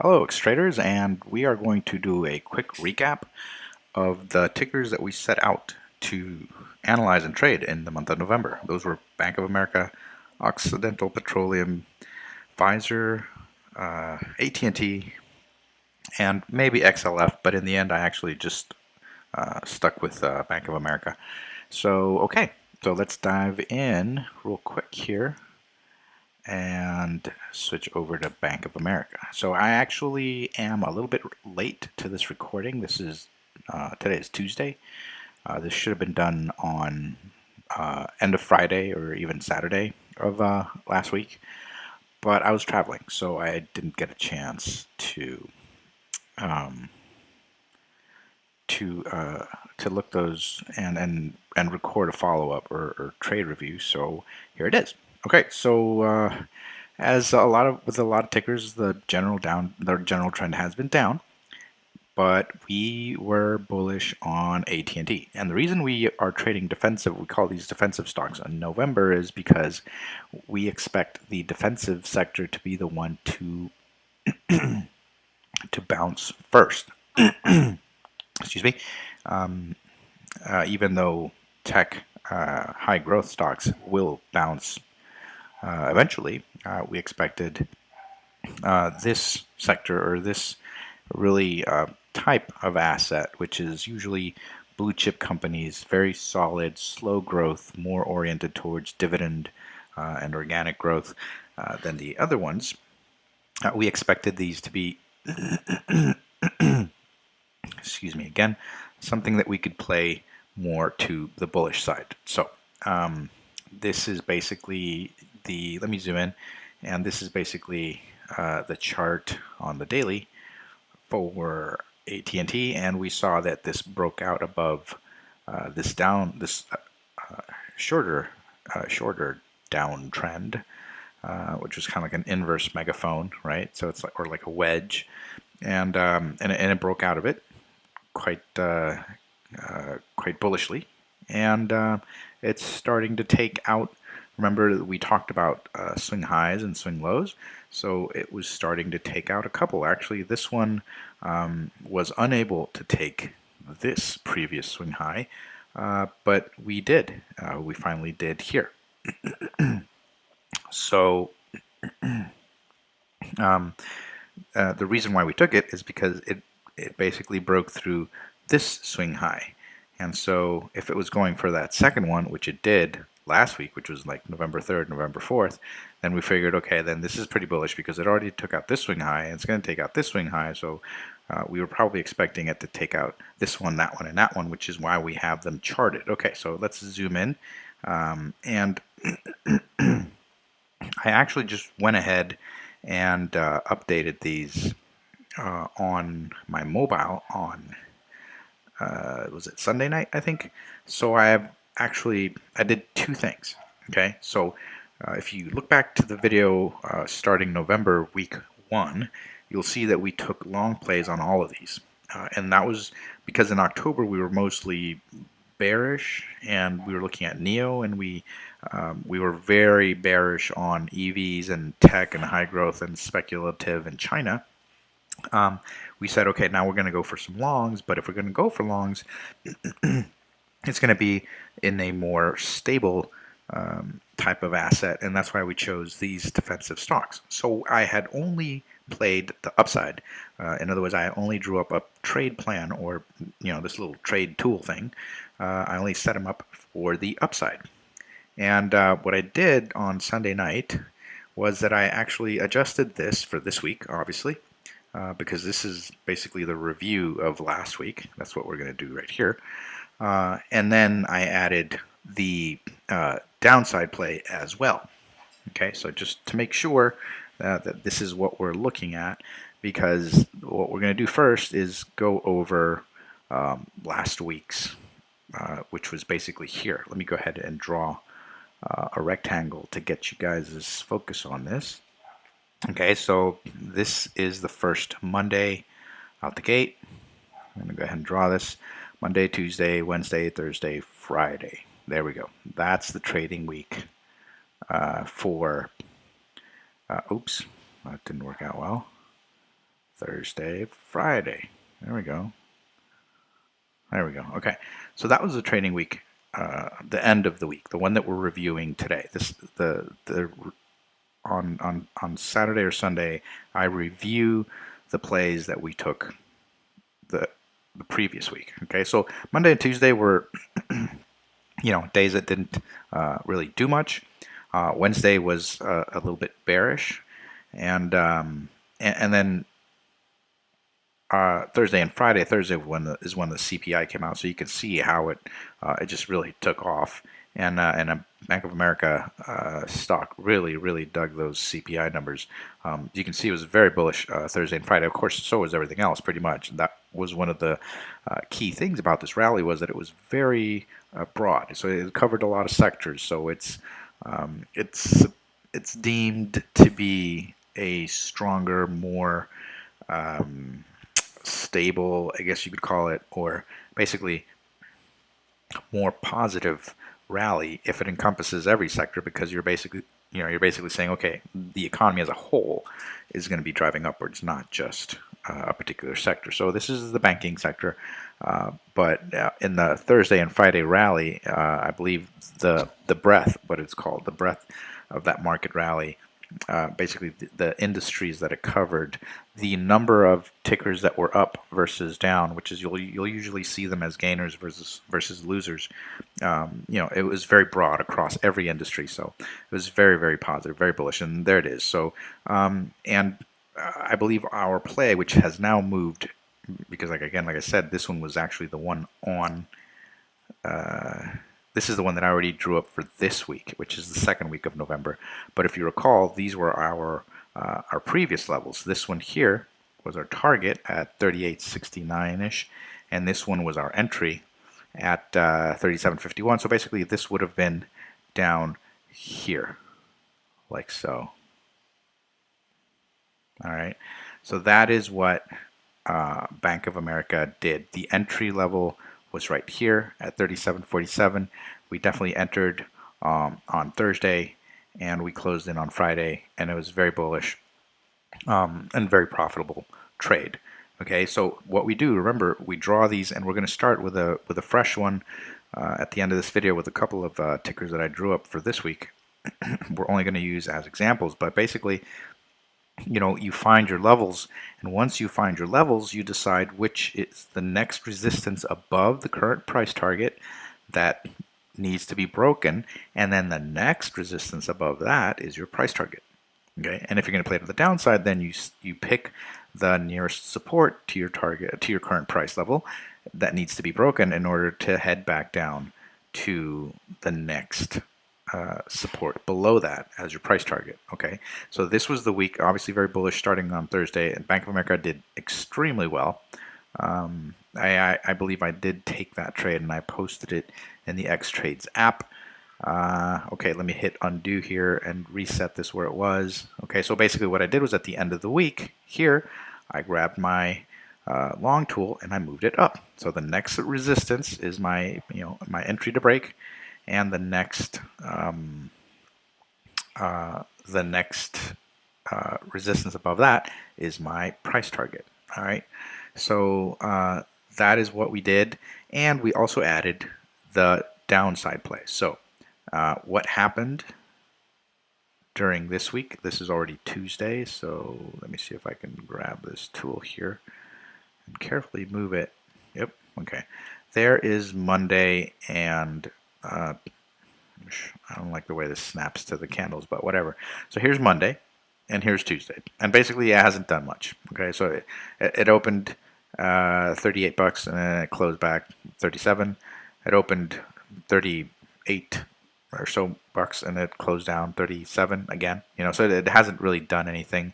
Hello X-Traders and we are going to do a quick recap of the tickers that we set out to analyze and trade in the month of November. Those were Bank of America, Occidental Petroleum, Pfizer, uh, AT&T, and maybe XLF, but in the end I actually just uh, stuck with uh, Bank of America. So okay, so let's dive in real quick here and switch over to Bank of America. So I actually am a little bit late to this recording. This is uh, today is Tuesday. Uh, this should have been done on uh, end of Friday or even Saturday of uh, last week, but I was traveling, so I didn't get a chance to um, to uh, to look those and and and record a follow up or, or trade review. So here it is. Okay, so uh, as a lot of with a lot of tickers, the general down the general trend has been down, but we were bullish on AT&T, and the reason we are trading defensive, we call these defensive stocks in November, is because we expect the defensive sector to be the one to to bounce first. Excuse me. Um, uh, even though tech uh, high growth stocks will bounce eventually, uh, we expected uh, this sector or this really uh, type of asset, which is usually blue chip companies, very solid, slow growth, more oriented towards dividend uh, and organic growth than the other ones. we expected these to be, excuse me again, something that we could play more to the bullish side. So um, this is basically the, let me zoom in, and this is basically uh, the chart on the daily for AT&T, and we saw that this broke out above uh, this down, this uh, shorter, uh, shorter downtrend, uh, which was kind of like an inverse megaphone, right? So it's like, or like a wedge, and um, and, and it broke out of it quite uh, quite bullishly, and it's starting to take out Remember we talked about uh, swing highs and swing lows, so it was starting to take out a couple. Actually, this one um, was unable to take this previous swing high, uh, but we did. Uh, we finally did here. so um, uh, the reason why we took it is because it, it basically broke through this swing high. And so if it was going for that second one, which it did last week, which was like November 3rd, November 4th, then we figured, okay, then this is pretty bullish because it already took out this swing high, and it's going to take out this swing high, so uh, we were probably expecting it to take out this one, that one, and that one, which is why we have them charted. Okay, so let's zoom in, um, and I actually just went ahead and uh, updated these uh, on my mobile on uh, was it Sunday night I think so I have actually, I did two things, okay? So uh, if you look back to the video uh, starting November week one, you'll see that we took long plays on all of these. Uh, and that was because in October we were mostly bearish and we were looking at NIO and we um, we were very bearish on EVs and tech and high growth and speculative in China. Um, we said, okay, now we're going to go for some longs, but if we're going to go for longs, it's going to be in a more stable um, type of asset, and that's why we chose these defensive stocks. So I had only played the upside. Uh, in other words, I only drew up a trade plan or you know this little trade tool thing. Uh, I only set them up for the upside. And uh, what I did on Sunday night was that I actually adjusted this for this week, obviously, uh, because this is basically the review of last week. That's what we're going to do right here. Uh, and then I added the uh, downside play as well. Okay, so just to make sure uh, that this is what we're looking at, because what we're going to do first is go over um, last week's, uh, which was basically here. Let me go ahead and draw uh, a rectangle to get you guys' focus on this. Okay, so this is the first Monday out the gate. I'm going to go ahead and draw this. Monday, Tuesday, Wednesday, Thursday, Friday. There we go. That's the trading week uh, for, uh, oops, that didn't work out well. Thursday, Friday. There we go. There we go. Okay, so that was the trading week, uh, the end of the week, the one that we're reviewing today. This the the on on on Saturday or Sunday, I review the plays that we took the the previous week. Okay, so Monday and Tuesday were you know days that didn't uh, really do much. Uh, Wednesday was uh, a little bit bearish, and um, and, and then uh, Thursday and Friday. Thursday when the, is when the CPI came out, so you can see how it uh, it just really took off. And uh, and a Bank of America uh, stock really really dug those CPI numbers. Um, you can see it was very bullish uh, Thursday and Friday. Of course, so was everything else pretty much. That was one of the uh, key things about this rally was that it was very broad. So it covered a lot of sectors. So it's um, it's it's deemed to be a stronger, more um, stable, I guess you could call it, or basically more positive rally if it encompasses every sector because you're basically you know you're basically saying okay the economy as a whole is going to be driving upwards not just uh, a particular sector. So this is the banking sector uh, but uh, in the Thursday and Friday rally uh, I believe the the breadth what it's called the breadth of that market rally uh, basically the, the, industries that it covered, the number of tickers that were up versus down, which is you'll you'll usually see them as gainers versus versus losers. Um, you know, it was very broad across every industry, so it was very very positive, very bullish, and there it is. So, um, and I believe our play, which has now moved, because like again, like I said, this one was actually the one on. Uh, this is the one that I already drew up for this week, which is the second week of November. But if you recall, these were our uh, our previous levels. This one here was our target at 38.69-ish, and this one was our entry at uh, 37.51. So basically, this would have been down here, like so. All right, so that is what uh, Bank of America did. The entry level was right here at 37.47. We definitely entered um, on Thursday and we closed in on Friday and it was very bullish um, and very profitable trade. Okay, so what we do, remember, we draw these and we're going to start with a with a fresh one uh, at the end of this video with a couple of uh, tickers that I drew up for this week. we're only going to use as examples, but basically you know, you find your levels, and once you find your levels, you decide which is the next resistance above the current price target that needs to be broken, and then the next resistance above that is your price target. Okay, and if you're going to play to the downside, then you you pick the nearest support to your target to your current price level that needs to be broken in order to head back down to the next uh, support below that as your price target. Okay, so this was the week, obviously very bullish starting on Thursday, and Bank of America did extremely well. Um, I, I, believe I did take that trade and I posted it in the X Trades app. Uh, okay, let me hit undo here and reset this where it was. Okay, so basically what I did was at the end of the week here, I grabbed my uh, long tool and I moved it up. So the next resistance is my you know my entry to break and the next um, uh, the next uh, resistance above that is my price target. All right, so uh, that is what we did, and we also added the downside play. So uh, what happened during this week? This is already Tuesday, so let me see if I can grab this tool here and carefully move it. Yep, okay. There is Monday and uh, I don't like the way this snaps to the candles, but whatever. So here's Monday, and here's Tuesday, and basically it hasn't done much. Okay, so it, it opened uh, 38 bucks, and then it closed back 37. It opened 38 or so bucks, and it closed down 37 again. You know, so it hasn't really done anything.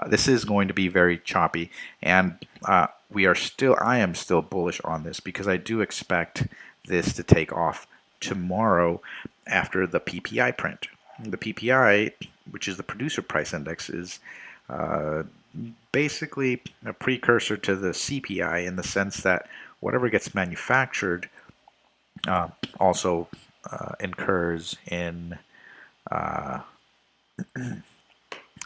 Uh, this is going to be very choppy, and uh, we are still. I am still bullish on this because I do expect this to take off tomorrow after the PPI print. The PPI, which is the producer price index, is uh, basically a precursor to the CPI in the sense that whatever gets manufactured uh, also uh, incurs in uh,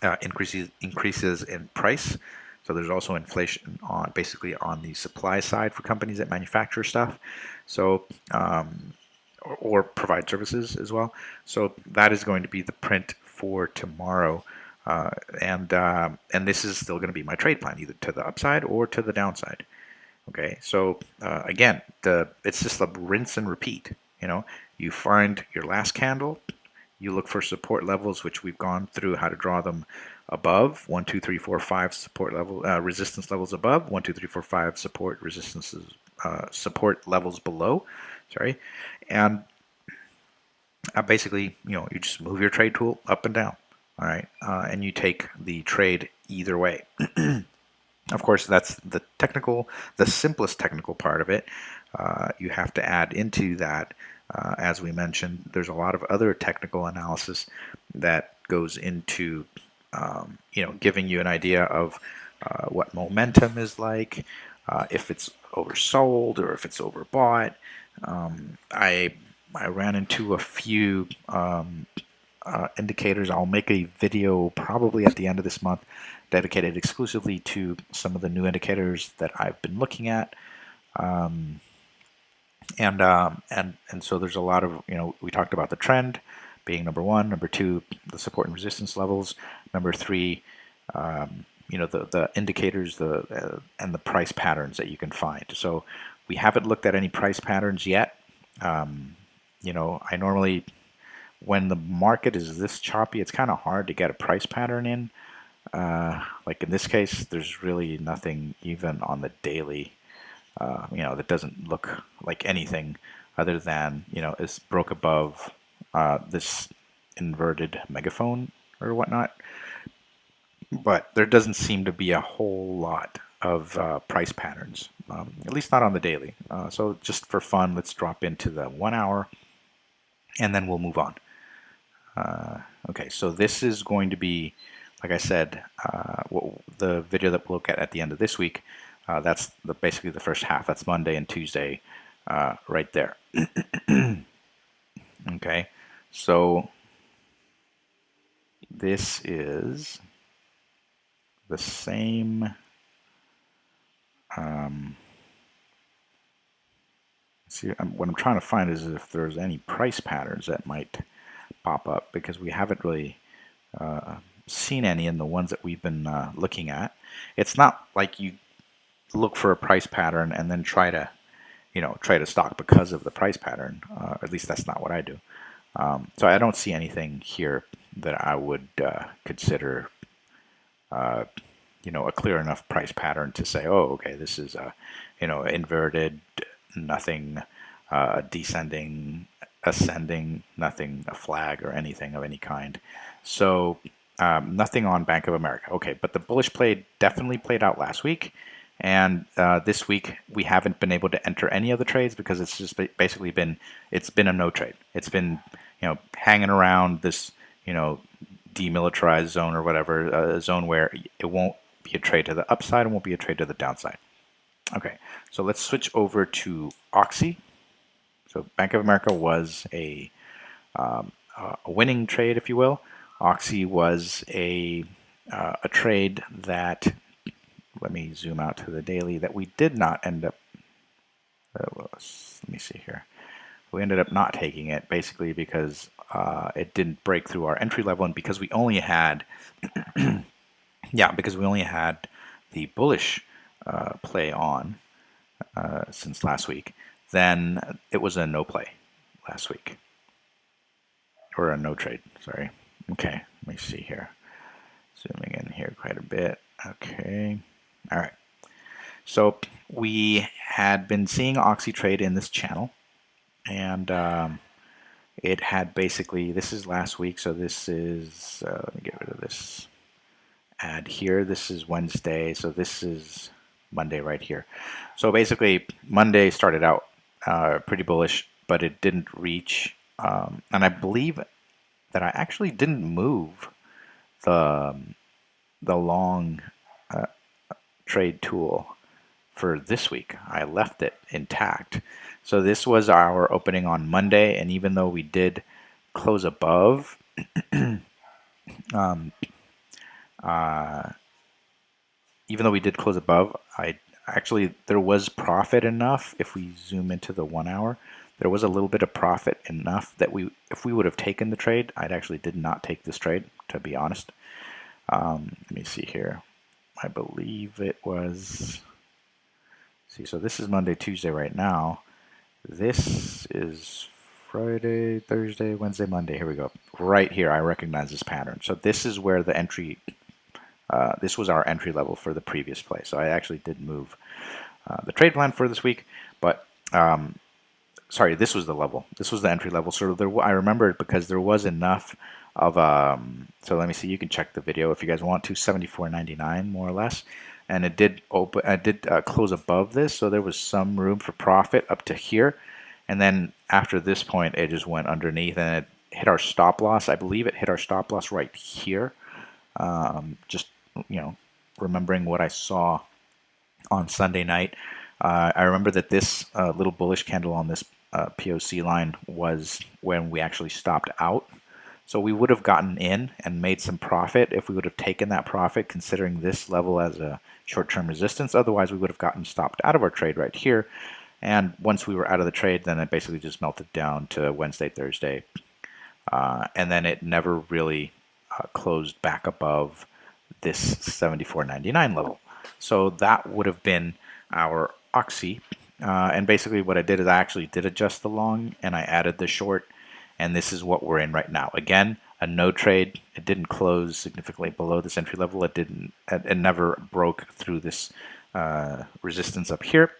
uh, increases increases in price. So there's also inflation on basically on the supply side for companies that manufacture stuff. So um, or, or, provide services as well. So that is going to be the print for tomorrow. Uh, and uh, and this is still going to be my trade plan, either to the upside or to the downside. Okay, so uh, again, the it's just a rinse and repeat. You know, you find your last candle, you look for support levels, which we've gone through how to draw them above one, two, three, four, five support level uh, resistance levels above one, two, three, four, five support resistances uh, support levels below. Sorry, and uh, basically, you know, you just move your trade tool up and down. All right, uh, and you take the trade either way. of course, that's the technical, the simplest technical part of it. Uh, you have to add into that uh, as we mentioned, there's a lot of other technical analysis that goes into um, you know giving you an idea of uh, what momentum is like, uh, if it's oversold or if it's overbought. Um, I I ran into a few um, uh, indicators. I'll make a video probably at the end of this month dedicated exclusively to some of the new indicators that I've been looking at. Um, and um, and and so there's a lot of you know we talked about the trend being number one, number two, the support and resistance levels, number three, um, you know the the indicators, the uh, and the price patterns that you can find. So we haven't looked at any price patterns yet. Um, you know, I normally when the market is this choppy, it's kind of hard to get a price pattern in. Uh, like in this case, there's really nothing even on the daily uh, you know, that doesn't look like anything other than, you know, is broke above uh, this inverted megaphone or whatnot. But there doesn't seem to be a whole lot of uh, price patterns, um, at least not on the daily. Uh, so just for fun, let's drop into the one hour and then we'll move on. Uh, okay, so this is going to be, like I said, uh, the video that we'll look at at the end of this week uh, that's the, basically the first half. That's Monday and Tuesday uh, right there. okay, so this is the same um, see I'm, what I'm trying to find is if there's any price patterns that might pop up because we haven't really uh, seen any in the ones that we've been uh, looking at. It's not like you look for a price pattern and then try to, you know, trade a stock because of the price pattern. Uh, at least that's not what I do. Um, so I don't see anything here that I would uh, consider, uh, you know, a clear enough price pattern to say, oh, okay, this is a, you know, inverted, nothing, uh, descending, ascending, nothing, a flag or anything of any kind. So um, nothing on Bank of America. Okay, but the bullish play definitely played out last week. And uh, this week we haven't been able to enter any of the trades because it's just basically been it's been a no trade. It's been you know hanging around this you know demilitarized zone or whatever a zone where it won't be a trade to the upside and won't be a trade to the downside. Okay, so let's switch over to Oxy. So Bank of America was a um, a winning trade, if you will. Oxy was a uh, a trade that let me zoom out to the daily that we did not end up, uh, let me see here. We ended up not taking it basically because uh, it didn't break through our entry level and because we only had, yeah, because we only had the bullish uh, play on uh, since last week, then it was a no play last week. Or a no trade, sorry. Okay, let me see here. Zooming in here quite a bit. Okay. All right. So we had been seeing OxyTrade in this channel, and um, it had basically, this is last week, so this is, uh, let me get rid of this ad here. This is Wednesday, so this is Monday right here. So basically, Monday started out uh, pretty bullish, but it didn't reach, um, and I believe that I actually didn't move the, um, the long uh, trade tool for this week. I left it intact. So this was our opening on Monday, and even though we did close above, um, uh, even though we did close above, I actually there was profit enough if we zoom into the one hour there was a little bit of profit enough that we if we would have taken the trade I actually did not take this trade to be honest. Um, let me see here. I believe it was see so this is Monday Tuesday right now. This is Friday Thursday Wednesday Monday. Here we go. Right here I recognize this pattern. So this is where the entry uh, this was our entry level for the previous play. So I actually did move uh, the trade plan for this week, but um, sorry, this was the level. This was the entry level. So there, I remember it because there was enough of, um, so let me see, you can check the video if you guys want to, 74.99 more or less. And it did open, I did uh, close above this, so there was some room for profit up to here. And then after this point, it just went underneath and it hit our stop loss. I believe it hit our stop loss right here. Um, just you know, remembering what I saw on Sunday night. Uh, I remember that this uh, little bullish candle on this uh, POC line was when we actually stopped out. So we would have gotten in and made some profit if we would have taken that profit, considering this level as a short-term resistance. Otherwise, we would have gotten stopped out of our trade right here. And once we were out of the trade, then it basically just melted down to Wednesday, Thursday. Uh, and then it never really uh, closed back above this 74.99 level. So that would have been our oxy. Uh, and basically what I did is I actually did adjust the long and I added the short and this is what we're in right now. Again, a no trade. It didn't close significantly below this entry level. It didn't. It, never broke through this uh, resistance up here.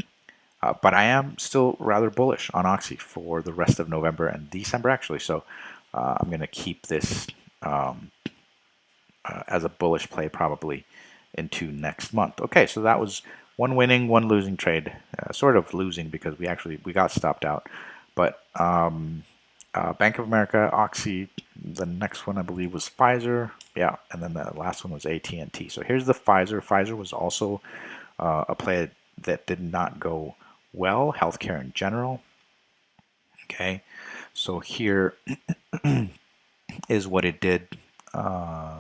Uh, but I am still rather bullish on Oxy for the rest of November and December actually. So uh, I'm going to keep this um, uh, as a bullish play probably into next month. Okay, so that was one winning, one losing trade. Uh, sort of losing because we actually we got stopped out. But um, uh, Bank of America, Oxy, the next one I believe was Pfizer. Yeah, and then the last one was AT&T. So here's the Pfizer. Pfizer was also uh, a play that did not go well. Healthcare in general. Okay, so here is what it did. Um,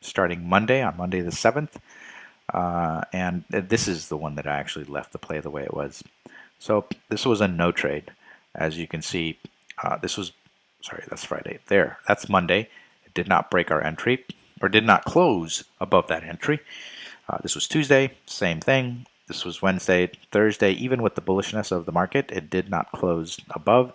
starting Monday, on Monday the 7th. Uh, and this is the one that I actually left the play the way it was. So this was a no trade. As you can see, uh, this was, sorry, that's Friday. There, that's Monday. It did not break our entry, or did not close above that entry. Uh, this was Tuesday, same thing. This was Wednesday, Thursday, even with the bullishness of the market, it did not close above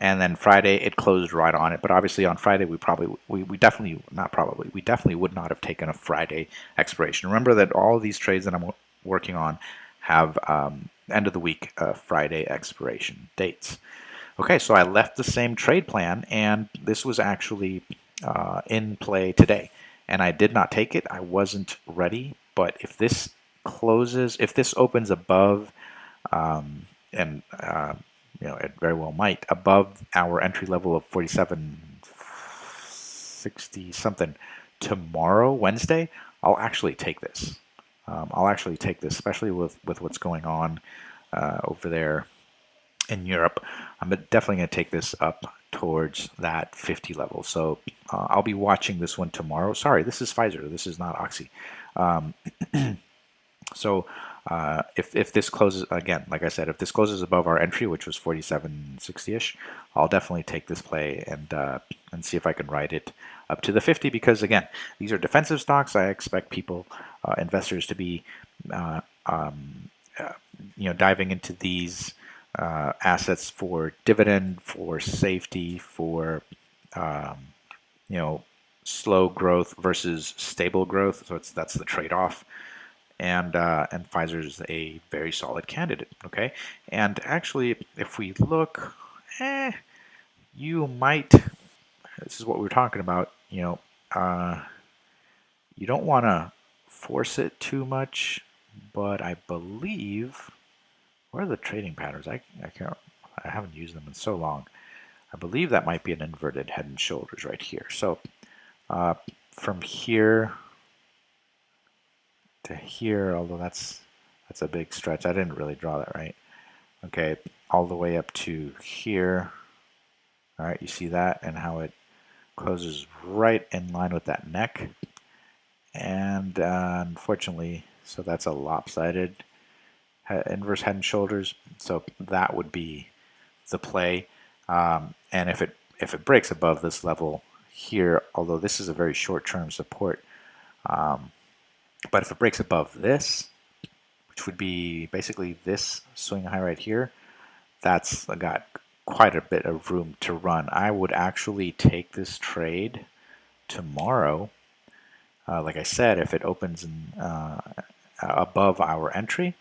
and then Friday it closed right on it. But obviously on Friday we probably we, we definitely not probably we definitely would not have taken a Friday expiration. Remember that all of these trades that I'm working on have um, end of the week uh, Friday expiration dates. Okay, so I left the same trade plan, and this was actually uh, in play today, and I did not take it. I wasn't ready, but if this closes, if this opens above um, and uh, you know, it very well might, above our entry level of 4760 something tomorrow, Wednesday, I'll actually take this. Um, I'll actually take this, especially with, with what's going on uh, over there in Europe. I'm definitely going to take this up towards that 50 level. So uh, I'll be watching this one tomorrow. Sorry, this is Pfizer. This is not Oxy. Um, so uh, if, if this closes, again, like I said, if this closes above our entry, which was 47.60-ish, I'll definitely take this play and, uh, and see if I can ride it up to the 50 because, again, these are defensive stocks. I expect people, uh, investors to be, uh, um, uh, you know, diving into these uh, assets for dividend, for safety, for, um, you know, slow growth versus stable growth. So it's that's the trade-off and uh, and Pfizer is a very solid candidate. Okay, and actually, if we look, eh, you might. This is what we are talking about. You know, uh, you don't want to force it too much, but I believe. where are the trading patterns? I I can't. I haven't used them in so long. I believe that might be an inverted head and shoulders right here. So uh, from here to here, although that's that's a big stretch. I didn't really draw that right. Okay, all the way up to here. All right, you see that and how it closes right in line with that neck. And uh, unfortunately, So that's a lopsided inverse head and shoulders. So that would be the play. Um, and if it if it breaks above this level here, although this is a very short-term support, um, but if it breaks above this, which would be basically this swing high right here, that's got quite a bit of room to run. I would actually take this trade tomorrow. Uh, like I said, if it opens in, uh, above our entry,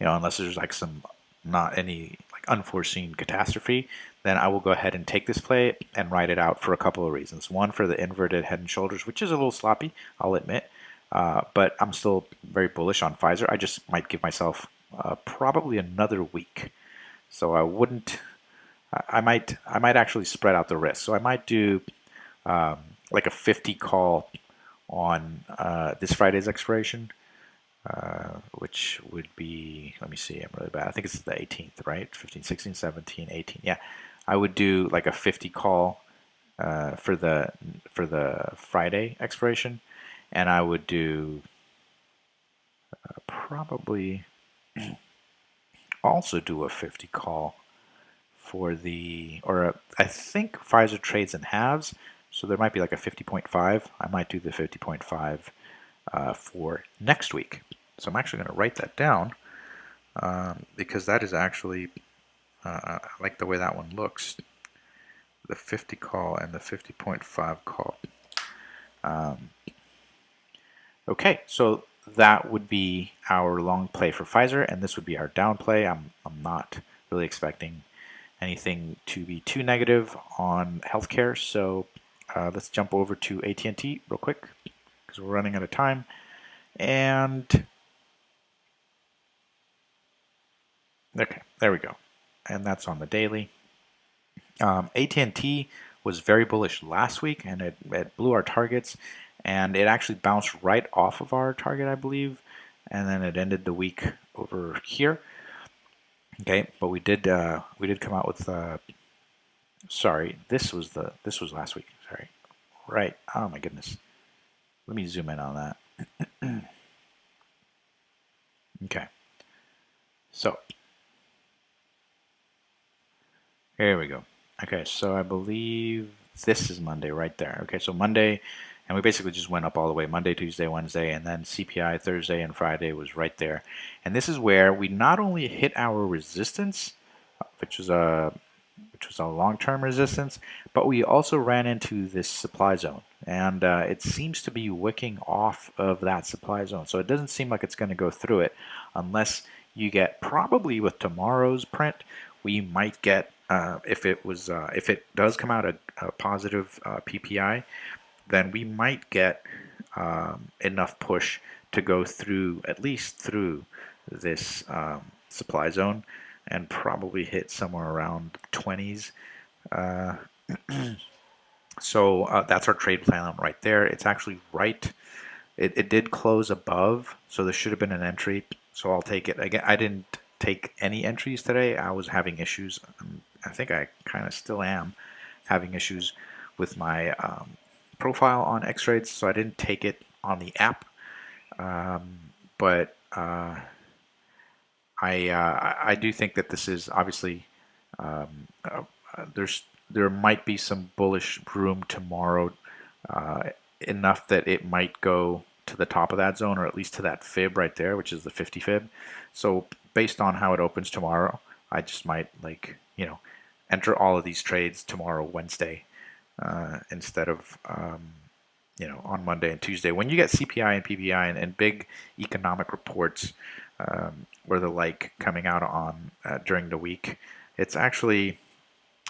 you know, unless there's like some not any like unforeseen catastrophe, then I will go ahead and take this play and write it out for a couple of reasons. One, for the inverted head and shoulders, which is a little sloppy, I'll admit, uh, but I'm still very bullish on Pfizer. I just might give myself uh, probably another week. So I wouldn't, I might, I might actually spread out the risk. So I might do um, like a 50 call on uh, this Friday's expiration uh, which would be, let me see, I'm really bad. I think it's the 18th, right? 15, 16, 17, 18. Yeah, I would do like a 50 call uh, for the for the Friday expiration, and I would do uh, probably also do a 50 call for the, or a, I think Pfizer trades in halves, so there might be like a 50.5. I might do the 50.5 uh, for next week. So I'm actually going to write that down um, because that is actually, uh, I like the way that one looks. The 50 call and the 50.5 call. Um, okay, so that would be our long play for Pfizer, and this would be our down play. I'm, I'm not really expecting anything to be too negative on healthcare, so uh, let's jump over to AT&T real quick because we're running out of time. And okay, there we go. And that's on the daily. Um, AT&T was very bullish last week and it, it blew our targets and it actually bounced right off of our target, I believe, and then it ended the week over here. Okay, but we did uh, we did come out with uh, sorry, this was the this was last week. Sorry, right? Oh my goodness. Let me zoom in on that. okay. So, here we go. Okay, so I believe this is Monday right there. Okay, so Monday, and we basically just went up all the way Monday, Tuesday, Wednesday, and then CPI Thursday and Friday was right there. And this is where we not only hit our resistance, which was a which was a long-term resistance, but we also ran into this supply zone and uh, it seems to be wicking off of that supply zone. So it doesn't seem like it's going to go through it unless you get probably with tomorrow's print, we might get uh, if it was uh, if it does come out a, a positive uh, PPI, then we might get um, enough push to go through at least through this um, supply zone and probably hit somewhere around 20s. Uh, So uh, that's our trade plan right there. It's actually right. It, it did close above, so there should have been an entry. So I'll take it. Again, I didn't take any entries today. I was having issues. I think I kind of still am having issues with my um, profile on X-Trades, so I didn't take it on the app. Um, but uh, I uh, I do think that this is obviously um, uh, there's there might be some bullish room tomorrow uh, enough that it might go to the top of that zone or at least to that fib right there which is the 50 fib so based on how it opens tomorrow I just might like you know enter all of these trades tomorrow Wednesday uh, instead of um, you know on Monday and Tuesday when you get CPI and PPI and, and big economic reports um, or the like coming out on uh, during the week it's actually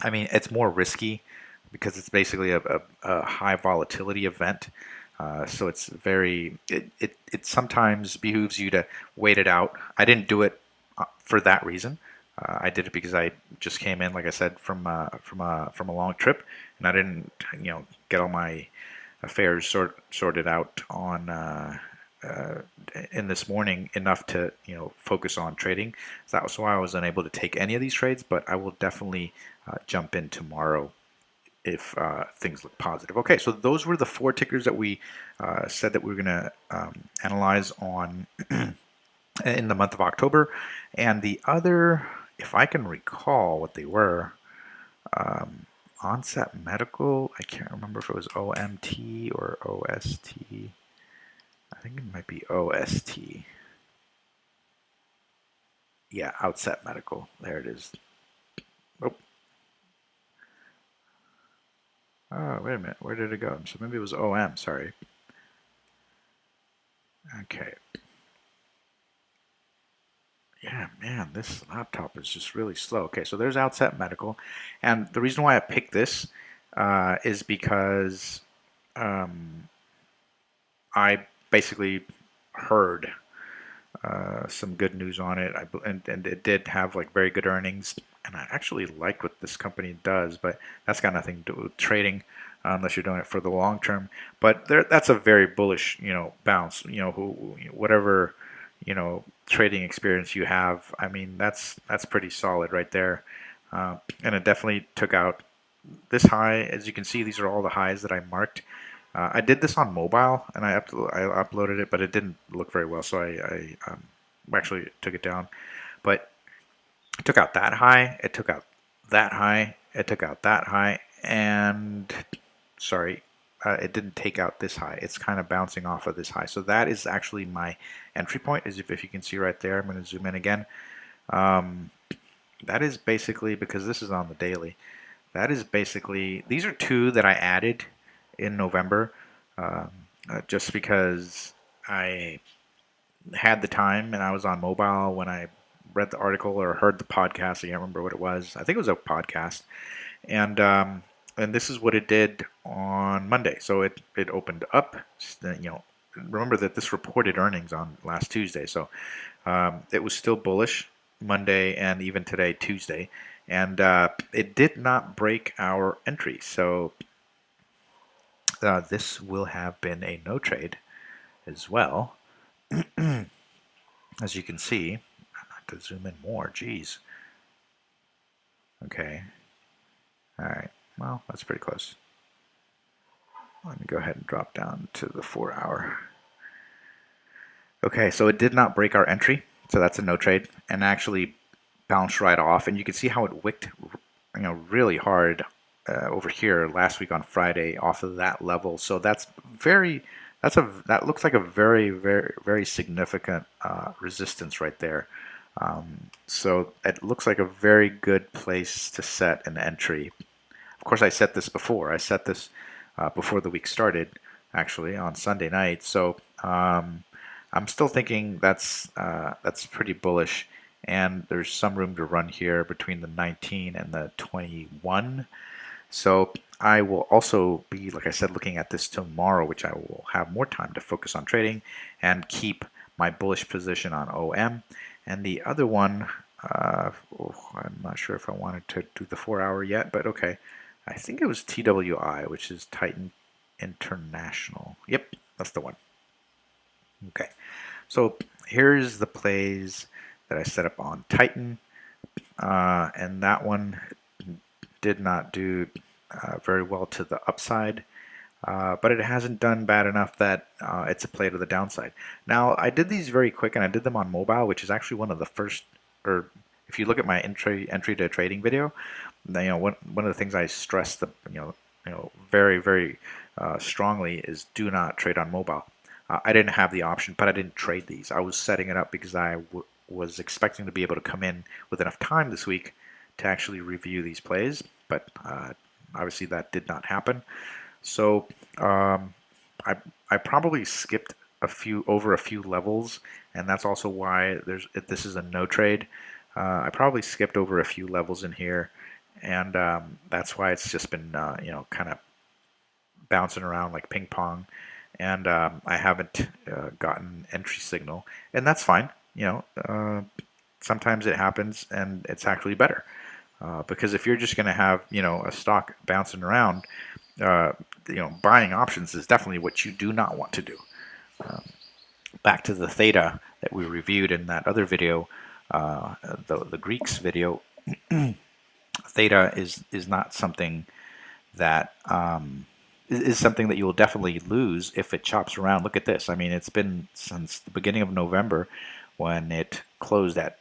I mean, it's more risky because it's basically a, a, a high volatility event. Uh, so it's very, it, it, it sometimes behooves you to wait it out. I didn't do it uh, for that reason. Uh, I did it because I just came in, like I said, from uh, from a from a long trip, and I didn't, you know, get all my affairs sort sorted out on uh, uh, in this morning enough to you know focus on trading. So that was why I was unable to take any of these trades, but I will definitely uh, jump in tomorrow if uh, things look positive. Okay, so those were the four tickers that we uh, said that we were going to um, analyze on in the month of October. And the other, if I can recall what they were, um, Outset Medical, I can't remember if it was OMT or OST. I think it might be OST. Yeah, Outset Medical. There it is. Oh. Oh, wait a minute. Where did it go? So maybe it was OM, sorry. Okay. Yeah, man, this laptop is just really slow. Okay, so there's Outset Medical. And the reason why I picked this uh, is because um, I basically heard uh, some good news on it, I, and, and it did have like very good earnings. And I actually like what this company does, but that's got nothing to do with trading uh, unless you're doing it for the long term. But there, that's a very bullish, you know, bounce. You know, who, whatever you know trading experience you have, I mean that's that's pretty solid right there. Uh, and it definitely took out this high. As you can see, these are all the highs that I marked. Uh, I did this on mobile and I, uplo I uploaded it, but it didn't look very well, so I, I um, actually took it down. But it took out that high, it took out that high, it took out that high, and sorry, uh, it didn't take out this high. It's kind of bouncing off of this high. So that is actually my entry point, as if, if you can see right there. I'm going to zoom in again. Um, that is basically, because this is on the daily, that is basically, these are two that I added in November, um, uh, just because I had the time and I was on mobile when I read the article or heard the podcast. I can't remember what it was. I think it was a podcast. And um, and this is what it did on Monday. So it, it opened up, you know, remember that this reported earnings on last Tuesday. So um, it was still bullish Monday and even today, Tuesday. And uh, it did not break our entry. So uh, this will have been a no trade as well. as you can see, I to zoom in more, geez. Okay. All right. Well, that's pretty close. Let me go ahead and drop down to the four hour. Okay, so it did not break our entry, so that's a no trade, and actually bounced right off. And you can see how it wicked, you know, really hard uh, over here last week on Friday off of that level. So that's very, that's a that looks like a very very very significant uh, resistance right there. Um, so it looks like a very good place to set an entry course, I set this before. I set this uh, before the week started, actually, on Sunday night. So um, I'm still thinking that's uh, that's pretty bullish, and there's some room to run here between the 19 and the 21. So I will also be, like I said, looking at this tomorrow, which I will have more time to focus on trading and keep my bullish position on OM. And the other one, uh, oh, I'm not sure if I wanted to do the four hour yet, but okay. I think it was TWI, which is Titan International. Yep, that's the one. Okay, so here's the plays that I set up on Titan, uh, and that one did not do uh, very well to the upside. Uh, but it hasn't done bad enough that uh, it's a play to the downside. Now, I did these very quick, and I did them on mobile, which is actually one of the first, or if you look at my entry entry to trading video, you know, one, one of the things I stress the, you know, you know, very, very uh, strongly is do not trade on mobile. Uh, I didn't have the option, but I didn't trade these. I was setting it up because I was expecting to be able to come in with enough time this week to actually review these plays, but uh, obviously that did not happen. So um, I, I probably skipped a few over a few levels, and that's also why there's this is a no trade. Uh, I probably skipped over a few levels in here and um, that's why it's just been uh, you know kind of bouncing around like ping pong. And um, I haven't uh, gotten entry signal. And that's fine you know uh, sometimes it happens and it's actually better. Uh, because if you're just going to have you know a stock bouncing around uh, you know buying options is definitely what you do not want to do. Um, back to the theta that we reviewed in that other video uh, the, the Greeks video theta is is not something that um, is something that you will definitely lose if it chops around. Look at this. I mean, it's been since the beginning of November when it closed at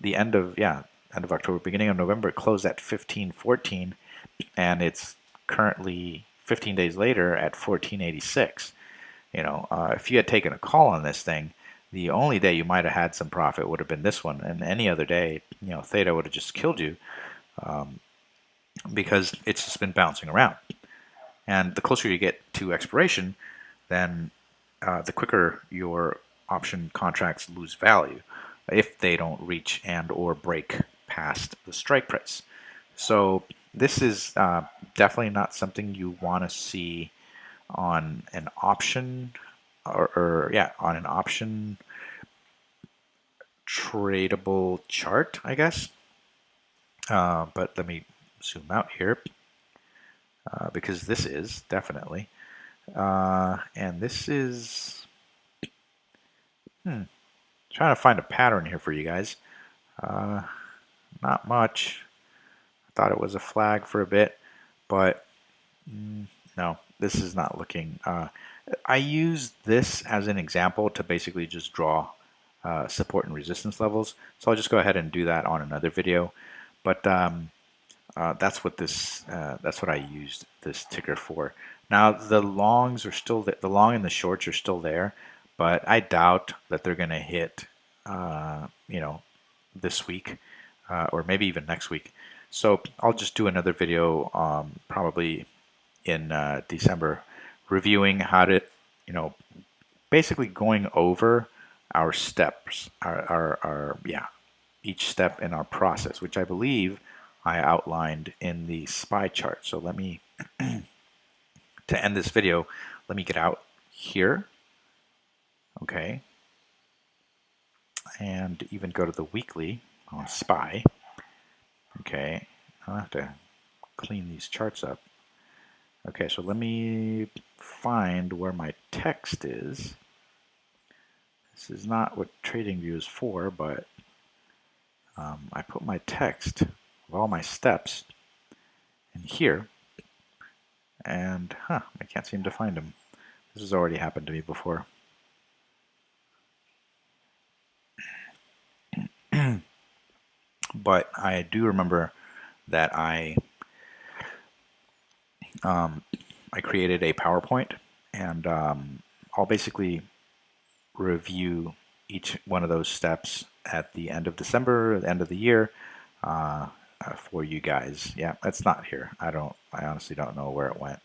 the end of yeah end of October, beginning of November. It closed at 1514, and it's currently 15 days later at 1486. You know, uh, if you had taken a call on this thing, the only day you might have had some profit would have been this one, and any other day, you know, theta would have just killed you um, because it's just been bouncing around. And the closer you get to expiration, then uh, the quicker your option contracts lose value if they don't reach and or break past the strike price. So this is uh, definitely not something you want to see on an option or, or yeah on an option tradable chart I guess uh, but let me zoom out here uh, because this is definitely. Uh, and this is, hmm, trying to find a pattern here for you guys. Uh, not much. I thought it was a flag for a bit, but mm, no, this is not looking. Uh, I use this as an example to basically just draw support and resistance levels. So I'll just go ahead and do that on another video. But um, uh, that's what this uh, that's what I used this ticker for. Now the longs are still the, the long and the shorts are still there, but I doubt that they're going to hit uh, you know this week uh, or maybe even next week. So I'll just do another video um, probably in uh, December reviewing how to you know basically going over our steps our, our, our yeah each step in our process which I believe I outlined in the SPY chart. So let me, to end this video, let me get out here, okay, and even go to the weekly on SPY, okay, I'll have to clean these charts up. Okay, so let me find where my text is. This is not what TradingView is for, but um, I put my text of all my steps in here. And, huh, I can't seem to find them. This has already happened to me before. but I do remember that I um, I created a PowerPoint and um, I'll basically review each one of those steps at the end of December, the end of the year, uh, uh, for you guys. Yeah, it's not here. I don't. I honestly don't know where it went.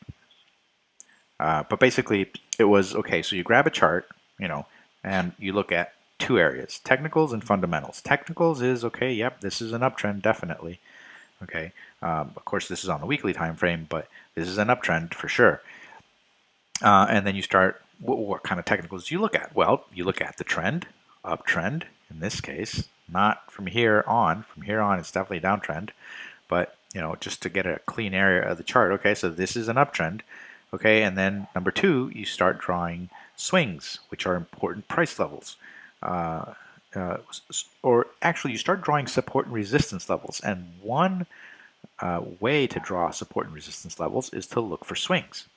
Uh, but basically, it was okay. So you grab a chart, you know, and you look at two areas: technicals and fundamentals. Technicals is okay. Yep, this is an uptrend, definitely. Okay. Um, of course, this is on the weekly time frame, but this is an uptrend for sure. Uh, and then you start. What, what kind of technicals do you look at? Well, you look at the trend, uptrend in this case, not from here on. From here on, it's definitely a downtrend. But, you know, just to get a clean area of the chart. Okay, so this is an uptrend. Okay, and then number two, you start drawing swings, which are important price levels. Uh, uh, or actually, you start drawing support and resistance levels. And one uh, way to draw support and resistance levels is to look for swings.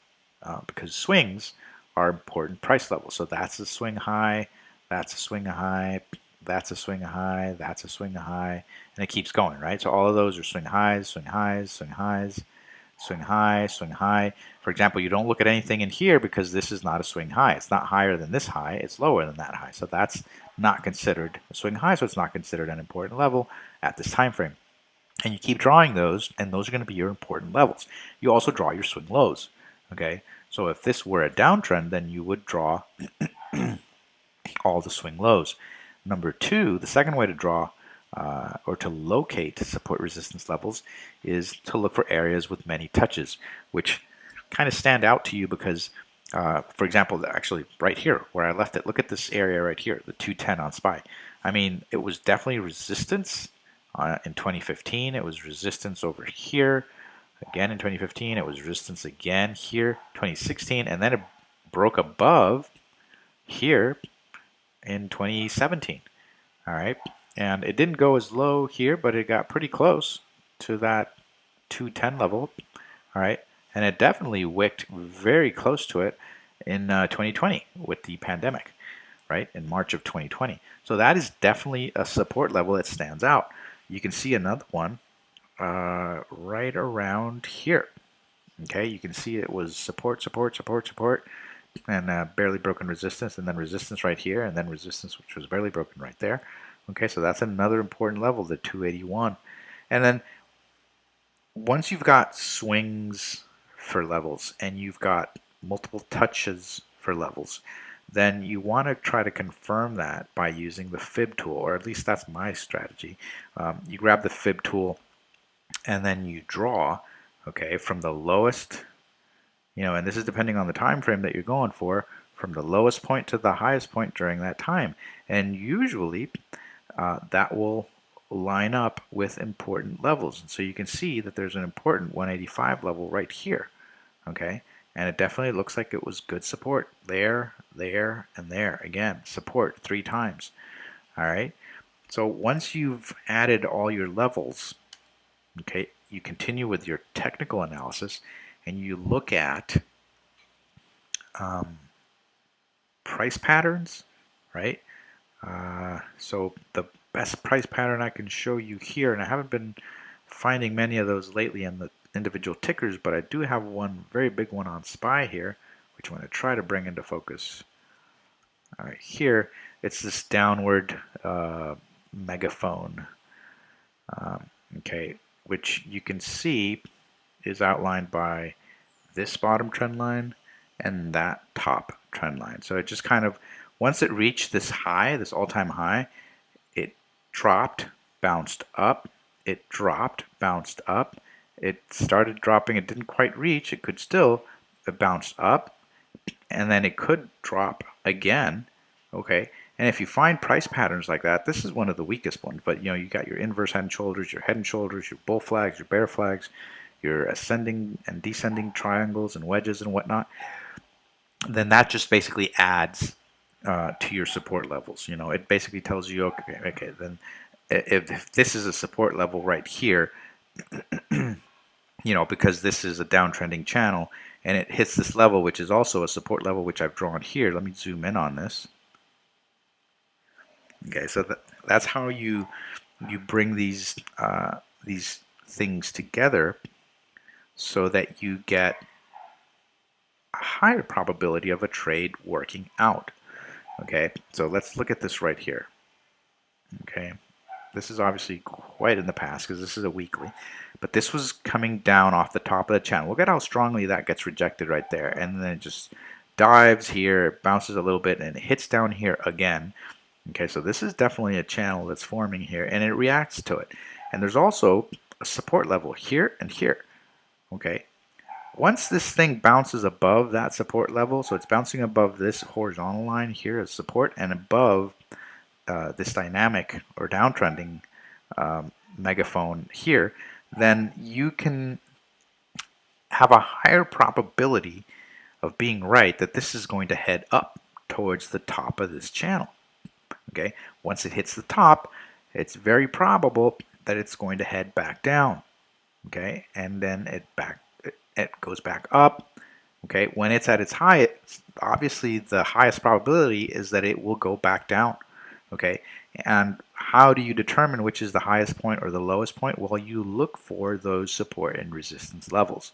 Uh, because swings are important price levels. So that's a swing high, that's a swing high, that's a swing high, that's a swing high, and it keeps going, right? So all of those are swing highs, swing highs, swing highs, swing high, swing high. For example, you don't look at anything in here because this is not a swing high. It's not higher than this high, it's lower than that high. So that's not considered a swing high, so it's not considered an important level at this time frame. And you keep drawing those, and those are going to be your important levels. You also draw your swing lows, okay? So if this were a downtrend, then you would draw all the swing lows. Number two, the second way to draw uh, or to locate support resistance levels is to look for areas with many touches, which kind of stand out to you because, uh, for example, actually right here where I left it, look at this area right here, the 210 on SPY. I mean, it was definitely resistance uh, in 2015. It was resistance over here. Again in 2015, it was resistance again here, 2016, and then it broke above here in 2017. All right, and it didn't go as low here, but it got pretty close to that 210 level. all right? And it definitely wicked very close to it in uh, 2020 with the pandemic, right? In March of 2020. So that is definitely a support level that stands out. You can see another one uh, right around here. Okay, you can see it was support, support, support, support, and uh, barely broken resistance, and then resistance right here, and then resistance which was barely broken right there. Okay, so that's another important level, the 281. And then once you've got swings for levels and you've got multiple touches for levels, then you want to try to confirm that by using the fib tool, or at least that's my strategy. Um, you grab the fib tool and then you draw, okay, from the lowest, you know, and this is depending on the time frame that you're going for, from the lowest point to the highest point during that time. And usually uh, that will line up with important levels. And so you can see that there's an important 185 level right here, okay? And it definitely looks like it was good support there, there, and there. Again, support three times, all right? So once you've added all your levels, okay, you continue with your technical analysis and you look at um, price patterns, right? Uh, so the best price pattern I can show you here, and I haven't been finding many of those lately in the individual tickers, but I do have one very big one on SPY here, which I'm going to try to bring into focus. All right, here it's this downward uh, megaphone, um, okay, which you can see is outlined by this bottom trend line and that top trend line. So it just kind of once it reached this high, this all-time high, it dropped, bounced up, it dropped, bounced up, it started dropping, it didn't quite reach, it could still, it bounced up, and then it could drop again, okay? And if you find price patterns like that, this is one of the weakest ones, but you know, you got your inverse head and shoulders, your head and shoulders, your bull flags, your bear flags, your ascending and descending triangles and wedges and whatnot, then that just basically adds uh, to your support levels. You know, it basically tells you, okay, okay, then if, if this is a support level right here, you know, because this is a downtrending channel and it hits this level, which is also a support level, which I've drawn here. Let me zoom in on this. Okay, so that, that's how you you bring these uh, these things together so that you get a higher probability of a trade working out. Okay, so let's look at this right here. Okay, this is obviously quite in the past because this is a weekly, but this was coming down off the top of the channel. Look at how strongly that gets rejected right there, and then it just dives here, bounces a little bit, and it hits down here again. Okay, so this is definitely a channel that's forming here, and it reacts to it. And there's also a support level here and here. Okay, once this thing bounces above that support level, so it's bouncing above this horizontal line here as support and above uh, this dynamic or downtrending um, megaphone here, then you can have a higher probability of being right that this is going to head up towards the top of this channel. Okay, once it hits the top, it's very probable that it's going to head back down. Okay, and then it back it goes back up. Okay, when it's at its highest, obviously the highest probability is that it will go back down. Okay, and how do you determine which is the highest point or the lowest point? Well, you look for those support and resistance levels.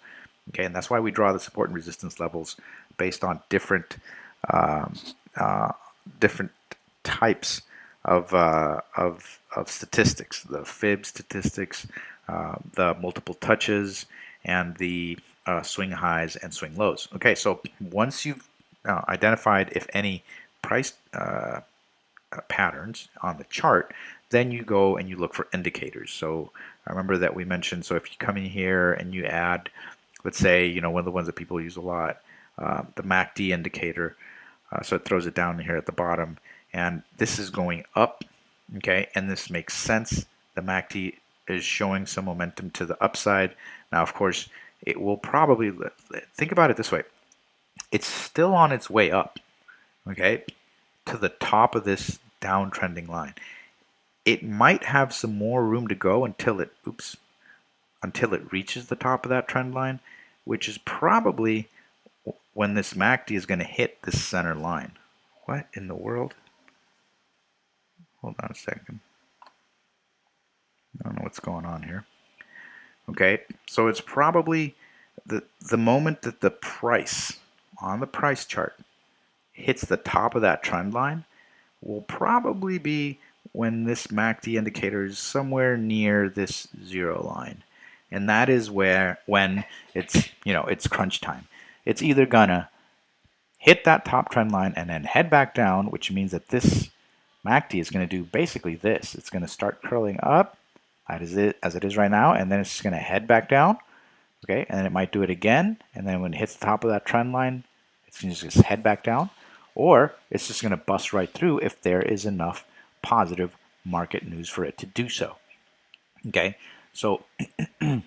Okay, and that's why we draw the support and resistance levels based on different um, uh, different types of, uh, of, of statistics, the fib statistics, uh, the multiple touches, and the uh, swing highs and swing lows. Okay, so once you've uh, identified if any price uh, uh, patterns on the chart, then you go and you look for indicators. So I remember that we mentioned, so if you come in here and you add, let's say, you know, one of the ones that people use a lot, the MACD indicator, so it throws it down here at the bottom, and this is going up, okay, and this makes sense. The MACD is showing some momentum to the upside. Now, of course, it will probably, think about it this way, it's still on its way up, okay, to the top of this downtrending line. It might have some more room to go until it, oops, until it reaches the top of that trend line. which is probably when this MACD is going to hit this center line. What in the world? Hold on a second. I don't know what's going on here. Okay, so it's probably the, the moment that the price on the price chart hits the top of that trend line will probably be when this MACD indicator is somewhere near this zero line. And that is where when it's, you know, it's crunch time. It's either gonna hit that top trend line and then head back down, which means that this MACD is gonna do basically this. It's gonna start curling up as it, as it is right now, and then it's gonna head back down, okay? And then it might do it again, and then when it hits the top of that trend line, it's gonna just head back down, or it's just gonna bust right through if there is enough positive market news for it to do so. Okay, so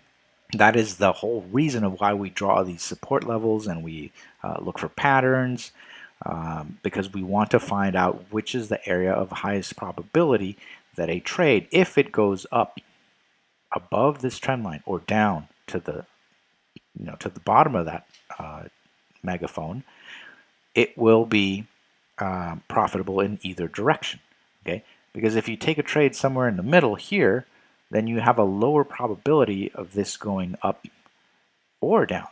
that is the whole reason of why we draw these support levels and we uh, look for patterns um, because we want to find out which is the area of highest probability that a trade, if it goes up above this trend line or down to the you know to the bottom of that uh, megaphone, it will be uh, profitable in either direction okay? Because if you take a trade somewhere in the middle here, then you have a lower probability of this going up or down,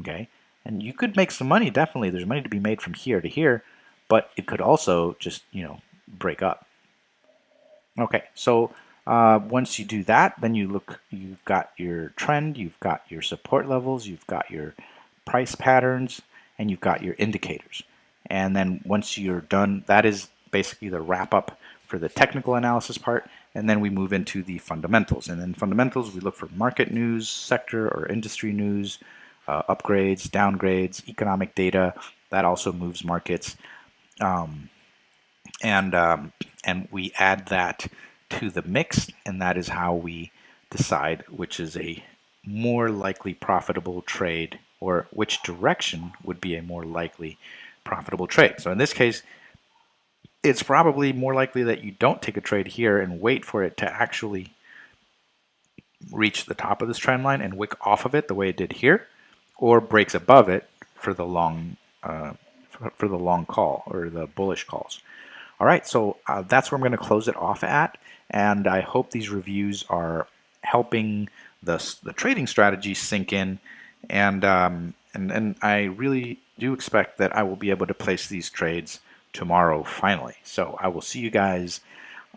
okay? And you could make some money, definitely. There's money to be made from here to here, but it could also just, you know, break up. Okay, so uh, once you do that, then you look, you've got your trend, you've got your support levels, you've got your price patterns, and you've got your indicators. And then once you're done, that is basically the wrap up for the technical analysis part, and then we move into the fundamentals. And in fundamentals, we look for market news, sector or industry news, uh, upgrades, downgrades, economic data. That also moves markets. Um, and, um, and we add that to the mix, and that is how we decide which is a more likely profitable trade or which direction would be a more likely profitable trade. So in this case, it's probably more likely that you don't take a trade here and wait for it to actually reach the top of this trend line and wick off of it the way it did here, or breaks above it for the long uh, for the long call or the bullish calls. All right, so uh, that's where I'm going to close it off at, and I hope these reviews are helping the the trading strategy sink in, and um, and and I really do expect that I will be able to place these trades tomorrow finally. So I will see you guys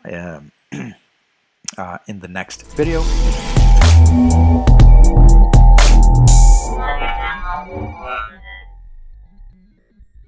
um, uh, in the next video.